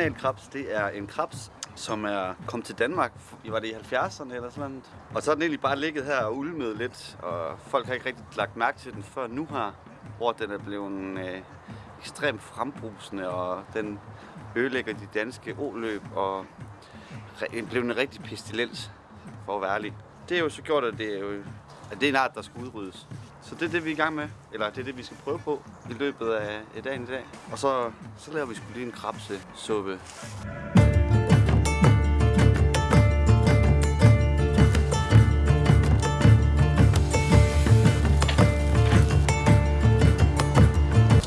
kanalkrebs, det er en krebs, som er kommet til Danmark, i var det i 70'erne eller sådan noget. Og så har den egentlig bare ligget her og ulmet lidt, og folk har ikke rigtig lagt mærke til den før nu her, hvor den er blevet øh, ekstremt frembrusende, og den ødelægger de danske oløb, og re- blev en rigtig pestilens, for at være ærlig. Det er jo så gjort, at det er jo at det er en art, der skal udryddes. Så det er det, vi er i gang med. Eller det er det, vi skal prøve på i løbet af dagen i dag. Og så, så laver vi sgu lige en krabsesuppe.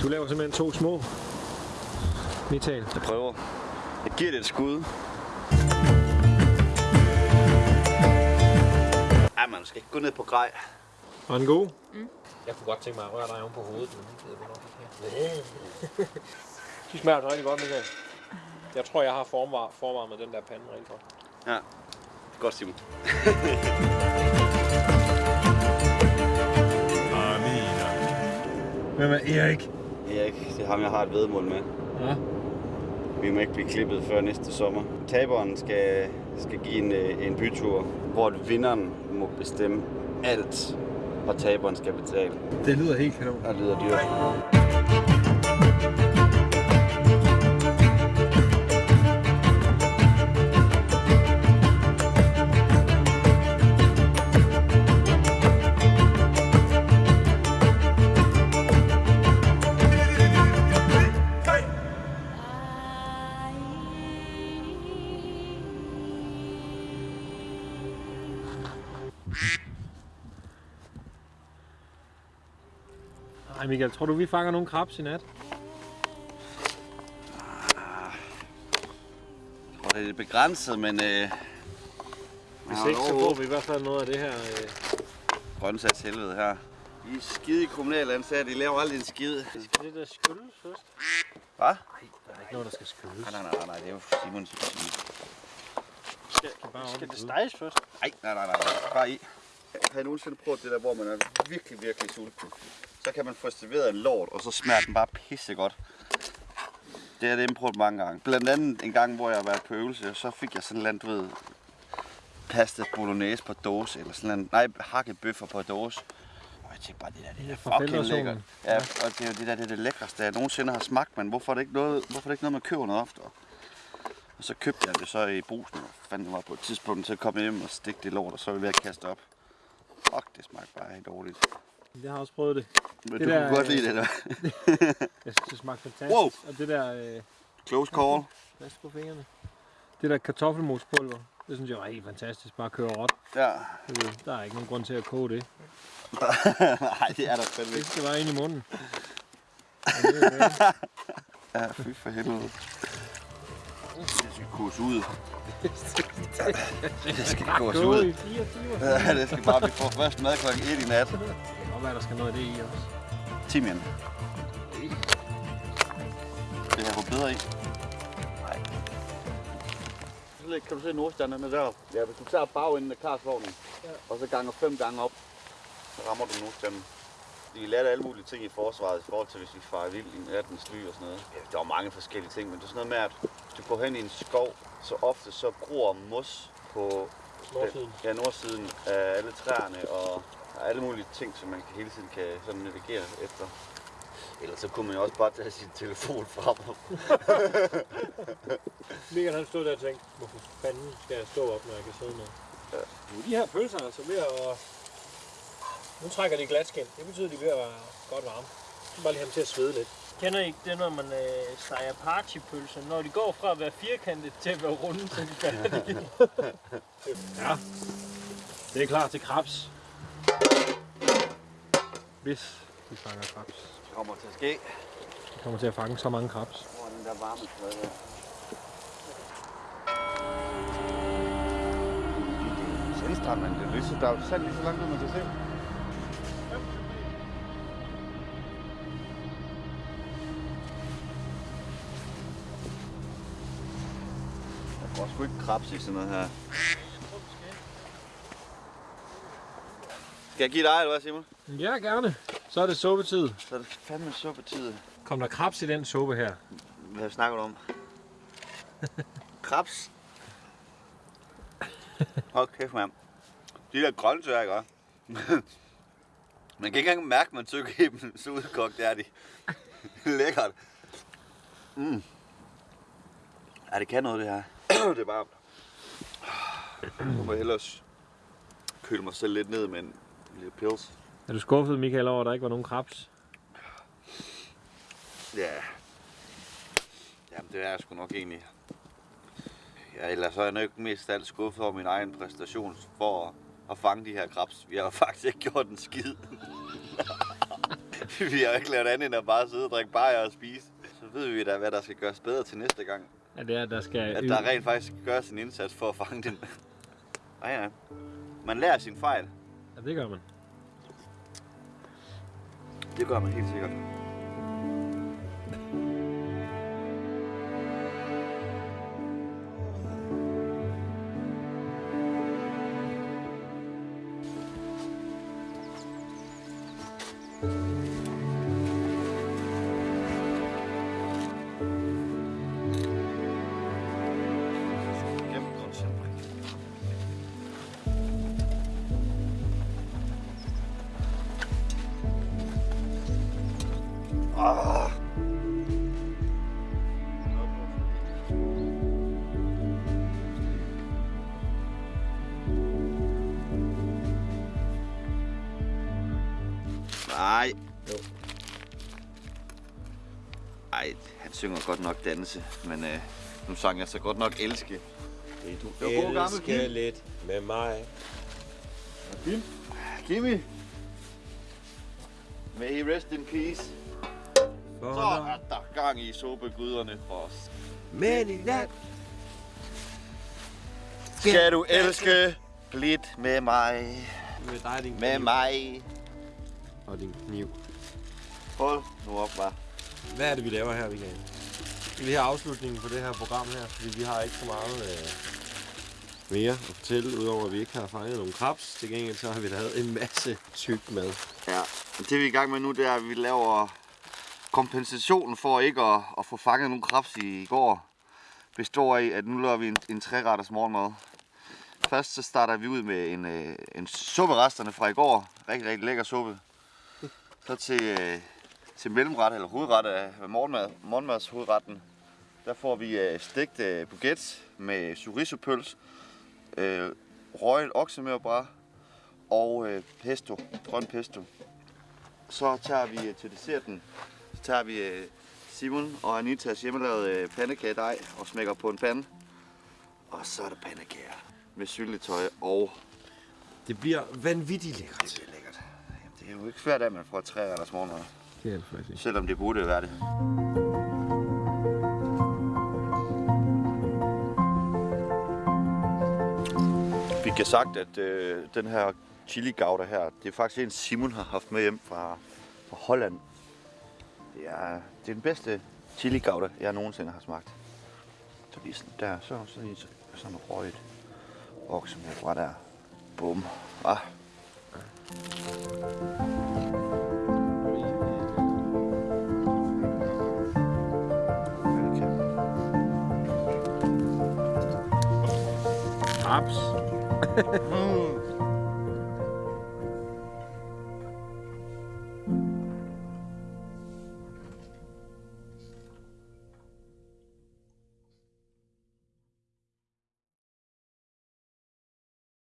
Du laver simpelthen to små. Michael. Jeg prøver. Jeg giver det et skud. Ej, man skal ikke gå ned på grej. Og en god. Jeg kunne godt tænke mig at røre dig oven på hovedet, men det gider vi nok ikke. De smager altså rigtig godt, Michael. Jeg tror, jeg har formvar, forvarmet den der pande rigtig godt. Ja. Godt, Simon. Hvem er Erik? Erik, det er ham, jeg har et vedmål med. Ja. Vi må ikke blive klippet før næste sommer. Taberen skal, skal give en, øh, en bytur, hvor vinderen må bestemme alt, og taberen skal betale. Det lyder helt kanon. Og det lyder dyrt. Ej Michael, tror du vi fanger nogle krabs i nat? Jeg tror, det er lidt begrænset, men... Øh, Hvis ikke, så får vi i hvert fald noget af det her. Øh. Grøntsags helvede her. I er skide kommunale ansatte, I laver aldrig en skid. Skal det der skyldes først? Hvad? Der er ikke noget, der skal skyldes. Nej, nej, nej, nej, det er jo Simons. Skal, bare Skal op det steges først? Nej, nej, nej, nej, bare i. Har I nogensinde prøvet det der, hvor man er virkelig, virkelig sulten? Så kan man få serveret en lort, og så smager den bare pisse godt. Det har jeg prøvet mange gange. Blandt andet en gang, hvor jeg har været på øvelse, og så fik jeg sådan en eller anden, du ved, pasta bolognese på dåse, eller sådan en, nej, hakket bøffer på dåse. Og jeg tænkte bare, det der, det er fucking lækkert. Ja, og det er jo det der, det er det lækreste, jeg nogensinde har smagt, men hvorfor er det ikke noget, hvorfor er det ikke noget, man køber noget oftere? Og så købte jeg det så i brusen, og fandt det var på et tidspunkt, så kom jeg hjem og stikte det lort, og så var jeg ved at kaste op. Fuck, det smagte bare helt dårligt. Jeg har også prøvet det. Men Det du der, kunne godt øh, lide det der. Jeg synes, det smagte fantastisk. Wow. Og det der... Øh, Close call. pas på fingrene. Det der kartoffelmospulver, det synes jeg var helt fantastisk. Bare køre råt. Ja. Det ved, Der er ikke nogen grund til at koge det. Nej, det er der fandme Det ikke. skal bare ind i munden. Det er det. Ja, fy for helvede. Det skal koges ud. Det skal Gå ud. Ja, det skal bare, vi får først mad klokken 1 i nat. Være, der skal noget af det i også. Timian. Det her går bedre i. Nej. Kan du se nordstanderne der? Ja, hvis du tager bagenden af karsvognen, ja. og så ganger fem gange op, så rammer du nordstanden. De lærte alle mulige ting i forsvaret i forhold til, hvis vi farer vild i nattens ly og sådan noget. Ja, der var mange forskellige ting, men det er sådan noget med, at du går hen i en skov, så ofte så gror mos på Nordsiden. Ja, nordsiden af alle træerne og alle mulige ting, som man kan hele tiden kan sådan navigere efter. Ellers så kunne man jo også bare tage sin telefon frem. Michael han stod der og tænkte, hvorfor fanden skal jeg stå op, når jeg kan sidde ned? Ja. Nu er de her pølser altså ved at... Nu trækker de glatskin. Det betyder, at de er ved at være godt varme. Så bare lige have dem til at svede lidt. Kender I ikke det, når man øh, steger partypølser? Når de går fra at være firkantet til at være runde, så er de færdige. Ja. Det er klar til krabs. Hvis vi fanger krabs. Det kommer til at ske. Vi kommer til at fange så mange krabs. Hvor den der varme der? Sandstrand, man. Det er lige så, der er jo sand lige så langt man kan se. Der går sgu ikke krabs i sådan noget her. Skal jeg give dig, eller hvad, Simon? Ja, gerne. Så er det suppetid. Så er det fandme suppetid. Kom der krabs i den suppe her? Hvad snakker du om? Krabs. Hold kæft, mand. De der grøntsager, ikke? man kan ikke engang mærke, at man tykker i dem så udkogt, er de. Lækkert. Mm. Ja, det kan noget, det her. det er varmt. Nu må hellere køle mig selv lidt ned med en lille pils. Er du skuffet, Michael, over, at der ikke var nogen krabs? Ja. Jamen, det er jeg sgu nok egentlig. Ja, ellers så er jeg nok mest alt skuffet over min egen præstation for at, at fange de her krabs. Vi har faktisk ikke gjort en skid. vi har ikke lavet andet end at bare sidde og drikke bajer og spise. Så ved vi da, hvad der skal gøres bedre til næste gang. Ja, det er, der skal... At der rent faktisk gøres en indsats for at fange den. Ja, ja. Man lærer sin fejl. Ja, det gør man. Det gør man helt sikkert. Synger godt nok danse, men øh, nu sang jeg så godt nok elske. Vil du Det var god gammel Kim. lidt med mig? Kimi. May he rest in peace. For Så er der gang i sobeguderne for os. Men i nat Skal du elske lidt med mig, med dig, din med kniv. mig. Og din kniv. Hold nu op, var. Hvad er det, vi laver her, Michael? Vi har afslutningen på det her program her, fordi vi har ikke så meget øh, mere at fortælle, udover at vi ikke har fanget nogen krabs. Til gengæld så har vi lavet en masse tyk mad. Ja, det vi er i gang med nu, det er, at vi laver kompensationen for ikke at, at få fanget nogen krabs i går. Består i, at nu laver vi en, en træretters morgenmad. Først så starter vi ud med en, øh, en supperesterne fra i går. Rigtig, rigtig lækker suppe. Så til, øh, til mellemret eller hovedret af morgenmad, morgenmads hovedretten. Der får vi øh, stegt øh, baguette med chorizo-pøls, øh, røget oksemørbræd og øh, pesto, grøn pesto. Så tager vi øh, til desserten, så tager vi øh, Simon og Anitas hjemmelavede øh, pandekagedej og smækker på en pande. Og så er der pandekager med syltetøj og Det bliver vanvittigt lækkert. det bliver lækkert. Jamen, det er jo ikke svært, at man får tre retters morgenmad, Det er det faktisk. selvom det burde være det. Vi kan sagt, at øh, den her chili gouda her, det er faktisk en Simon har haft med hjem fra, fra Holland. Det er, det er den bedste chili gouda, jeg nogensinde har smagt. Så lige sådan der, så så lige så- sådan røget okse med fra der. Bum. Ah. Krabs. Mm.